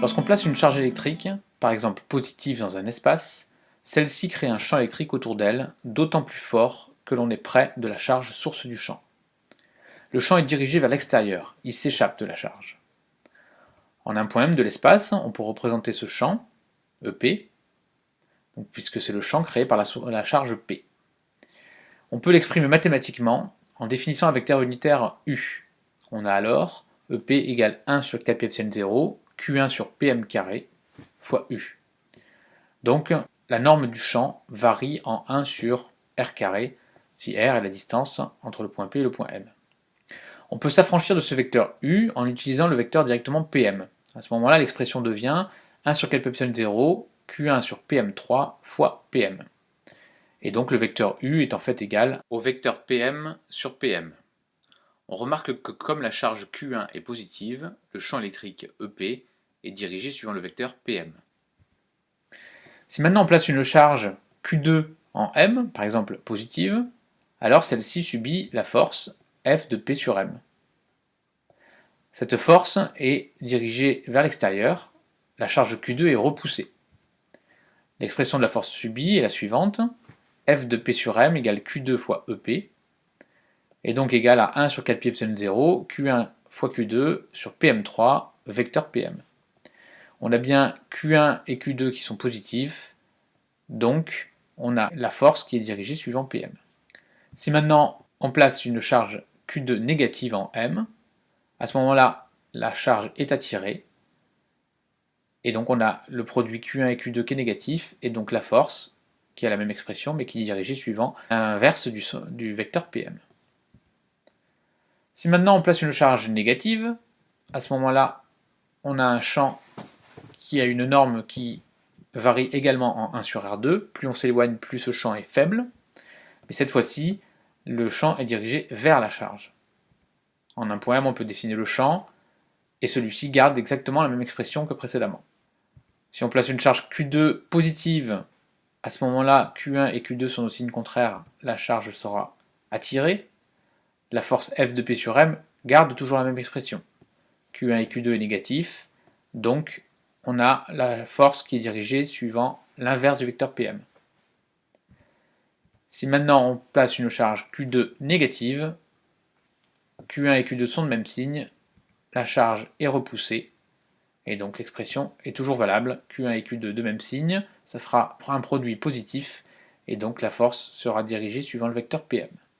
Lorsqu'on place une charge électrique, par exemple positive dans un espace, celle-ci crée un champ électrique autour d'elle, d'autant plus fort que l'on est près de la charge source du champ. Le champ est dirigé vers l'extérieur, il s'échappe de la charge. En un point M de l'espace, on peut représenter ce champ, EP, puisque c'est le champ créé par la, charge P. On peut l'exprimer mathématiquement en définissant un vecteur unitaire U. On a alors EP égale 1 sur 4 pi epsilon 0 Q1 sur PM carré fois U. Donc la norme du champ varie en 1 sur R carré, si R est la distance entre le point P et le point M. On peut s'affranchir de ce vecteur U en utilisant le vecteur directement PM. À ce moment-là, l'expression devient 1 sur 4 epsilon 0 Q1 sur PM3 fois PM. Et donc le vecteur U est en fait égal au vecteur PM sur PM. On remarque que comme la charge Q1 est positive, le champ électrique EP est dirigé suivant le vecteur PM. Si maintenant on place une charge Q2 en M, par exemple positive, alors celle-ci subit la force F de P sur M. Cette force est dirigée vers l'extérieur, la charge Q2 est repoussée. L'expression de la force subie est la suivante, F de P sur M égale Q2 fois EP, est donc égal à 1 sur 4 pi epsilon 0, Q1 fois Q2 sur PM3, vecteur PM. On a bien Q1 et Q2 qui sont positifs, donc on a la force qui est dirigée suivant PM. Si maintenant on place une charge Q2 négative en M, à ce moment-là, la charge est attirée, et donc on a le produit Q1 et Q2 qui est négatif, et donc la force, qui a la même expression, mais qui est dirigée suivant l'inverse du, du vecteur PM. Si maintenant on place une charge négative, à ce moment-là, on a un champ qui a une norme qui varie également en 1 sur R2. Plus on s'éloigne, plus ce champ est faible. Mais cette fois-ci, le champ est dirigé vers la charge. En un point on peut dessiner le champ, et celui-ci garde exactement la même expression que précédemment. Si on place une charge Q2 positive, à ce moment-là, Q1 et Q2 sont au signe contraire, la charge sera attirée, la force F de P sur M garde toujours la même expression. Q1 et Q2 est négatif, donc on a la force qui est dirigée suivant l'inverse du vecteur PM. Si maintenant on place une charge Q2 négative, Q1 et Q2 sont de même signe, la charge est repoussée, et donc l'expression est toujours valable, Q1 et Q2 de même signe, ça fera un produit positif, et donc la force sera dirigée suivant le vecteur PM.